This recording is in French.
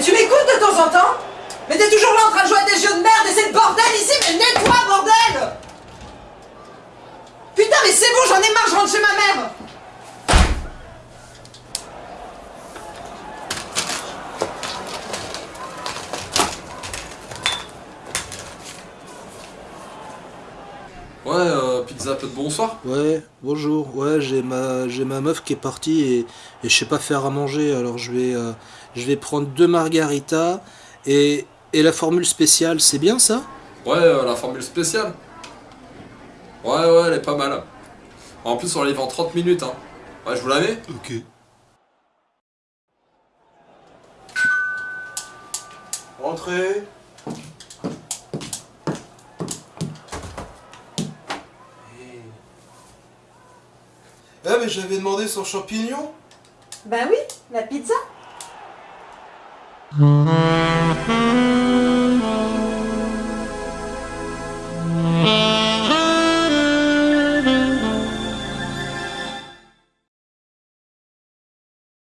tu m'écoutes de temps en temps Mais t'es toujours là en train de jouer à des jeux de merde et c'est le bordel ici Mais nettoie, bordel Putain, mais c'est bon, j'en ai marre, je rentre chez ma mère Ouais, euh, pizza peu de bonsoir. Ouais, bonjour. Ouais, j'ai ma j'ai ma meuf qui est partie et, et je sais pas faire à manger, alors je vais euh, je vais prendre deux margaritas et, et la formule spéciale, c'est bien ça? Ouais, euh, la formule spéciale. Ouais, ouais, elle est pas mal. En plus, on la livre en 30 minutes, hein. Ouais, je vous la mets? Ok. Entrez. Ah mais j'avais demandé sans champignons Bah oui, la pizza.